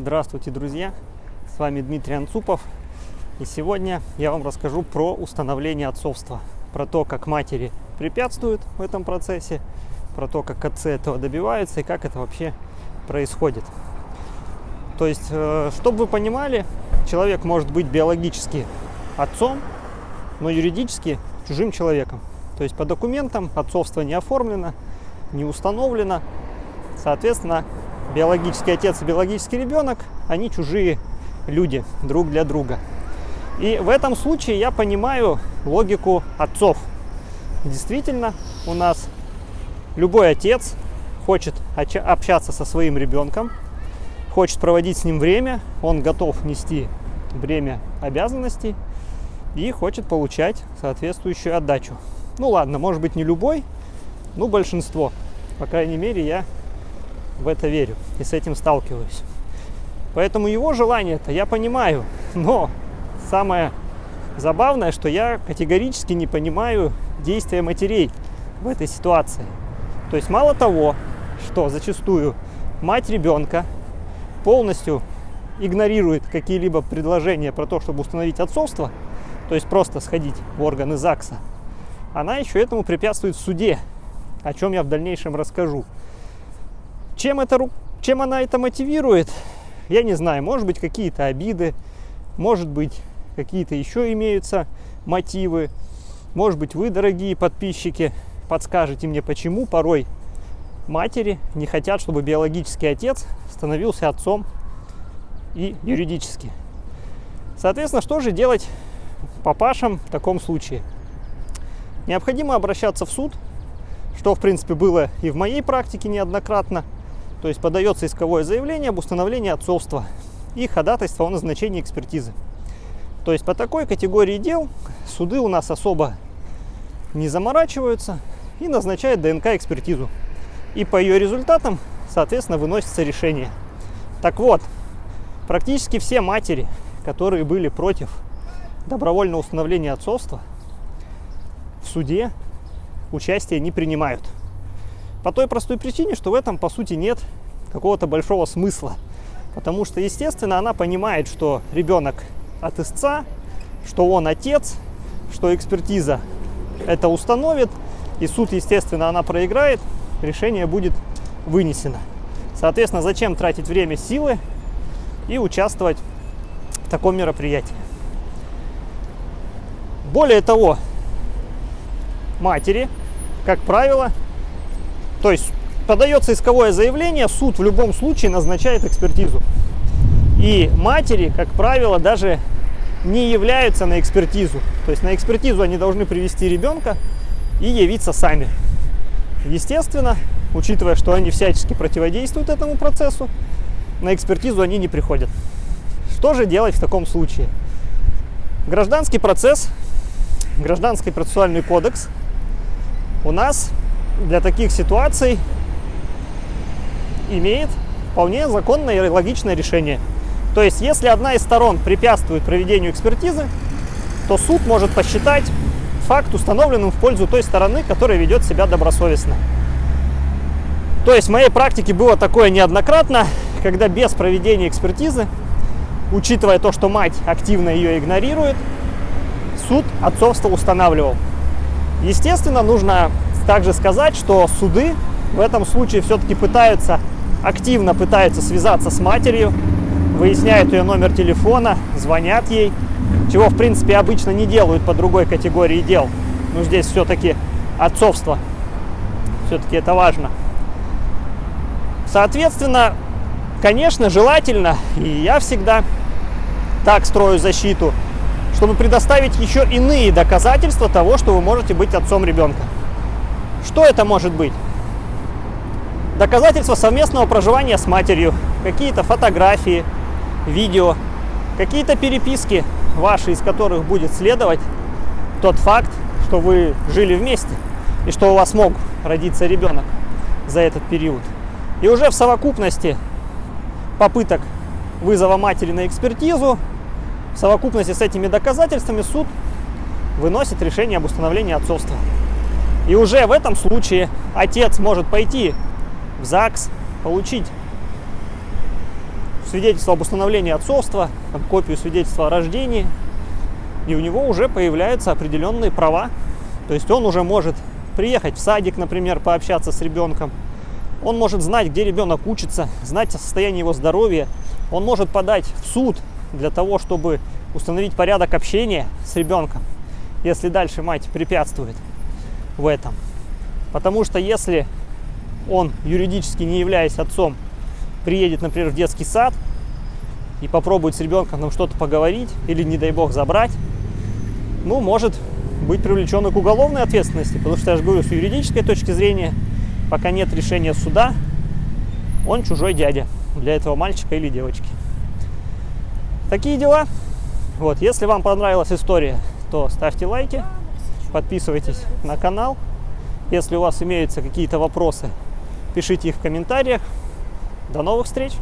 Здравствуйте, друзья! С вами Дмитрий Анцупов. И сегодня я вам расскажу про установление отцовства. Про то, как матери препятствуют в этом процессе, про то, как отцы этого добиваются и как это вообще происходит. То есть, э, чтобы вы понимали, человек может быть биологически отцом, но юридически чужим человеком. То есть по документам отцовство не оформлено, не установлено. Соответственно, биологический отец и биологический ребенок, они чужие люди друг для друга. И в этом случае я понимаю логику отцов. Действительно, у нас любой отец хочет общаться со своим ребенком, хочет проводить с ним время, он готов нести бремя обязанностей и хочет получать соответствующую отдачу. Ну ладно, может быть не любой, но большинство. По крайней мере, я в это верю и с этим сталкиваюсь. Поэтому его желание-то я понимаю, но самое забавное, что я категорически не понимаю действия матерей в этой ситуации. То есть мало того, что зачастую мать ребенка полностью игнорирует какие-либо предложения про то, чтобы установить отцовство, то есть просто сходить в органы ЗАГСа, она еще этому препятствует в суде, о чем я в дальнейшем расскажу. Чем, это, чем она это мотивирует, я не знаю. Может быть, какие-то обиды, может быть, какие-то еще имеются мотивы. Может быть, вы, дорогие подписчики, подскажете мне, почему порой матери не хотят, чтобы биологический отец становился отцом и юридически. Соответственно, что же делать папашам в таком случае? Необходимо обращаться в суд, что, в принципе, было и в моей практике неоднократно – то есть подается исковое заявление об установлении отцовства и ходатайство о назначении экспертизы. То есть по такой категории дел суды у нас особо не заморачиваются и назначают ДНК-экспертизу. И по ее результатам, соответственно, выносится решение. Так вот, практически все матери, которые были против добровольного установления отцовства, в суде участие не принимают. По той простой причине, что в этом, по сути, нет какого-то большого смысла. Потому что, естественно, она понимает, что ребенок от истца, что он отец, что экспертиза это установит, и суд, естественно, она проиграет, решение будет вынесено. Соответственно, зачем тратить время, силы и участвовать в таком мероприятии? Более того, матери, как правило, то есть подается исковое заявление, суд в любом случае назначает экспертизу. И матери, как правило, даже не являются на экспертизу. То есть на экспертизу они должны привести ребенка и явиться сами. Естественно, учитывая, что они всячески противодействуют этому процессу, на экспертизу они не приходят. Что же делать в таком случае? Гражданский процесс, гражданский процессуальный кодекс у нас для таких ситуаций имеет вполне законное и логичное решение. То есть, если одна из сторон препятствует проведению экспертизы, то суд может посчитать факт установленным в пользу той стороны, которая ведет себя добросовестно. То есть в моей практике было такое неоднократно, когда без проведения экспертизы, учитывая то, что мать активно ее игнорирует, суд отцовство устанавливал. Естественно, нужно также сказать, что суды в этом случае все-таки пытаются, активно пытаются связаться с матерью, выясняют ее номер телефона, звонят ей, чего, в принципе, обычно не делают по другой категории дел. Но здесь все-таки отцовство, все-таки это важно. Соответственно, конечно, желательно, и я всегда так строю защиту, чтобы предоставить еще иные доказательства того, что вы можете быть отцом ребенка. Что это может быть? Доказательства совместного проживания с матерью, какие-то фотографии, видео, какие-то переписки ваши, из которых будет следовать тот факт, что вы жили вместе и что у вас мог родиться ребенок за этот период. И уже в совокупности попыток вызова матери на экспертизу, в совокупности с этими доказательствами суд выносит решение об установлении отцовства. И уже в этом случае отец может пойти в ЗАГС, получить свидетельство об установлении отцовства, там, копию свидетельства о рождении, и у него уже появляются определенные права. То есть он уже может приехать в садик, например, пообщаться с ребенком. Он может знать, где ребенок учится, знать о состоянии его здоровья. Он может подать в суд для того, чтобы установить порядок общения с ребенком, если дальше мать препятствует в этом. Потому что если он юридически не являясь отцом, приедет, например, в детский сад и попробует с ребенком там что-то поговорить или, не дай бог, забрать, ну, может быть привлечен к уголовной ответственности, потому что, я же говорю, с юридической точки зрения, пока нет решения суда, он чужой дядя для этого мальчика или девочки. Такие дела. Вот, если вам понравилась история, то ставьте лайки, подписывайтесь на канал. Если у вас имеются какие-то вопросы, пишите их в комментариях. До новых встреч!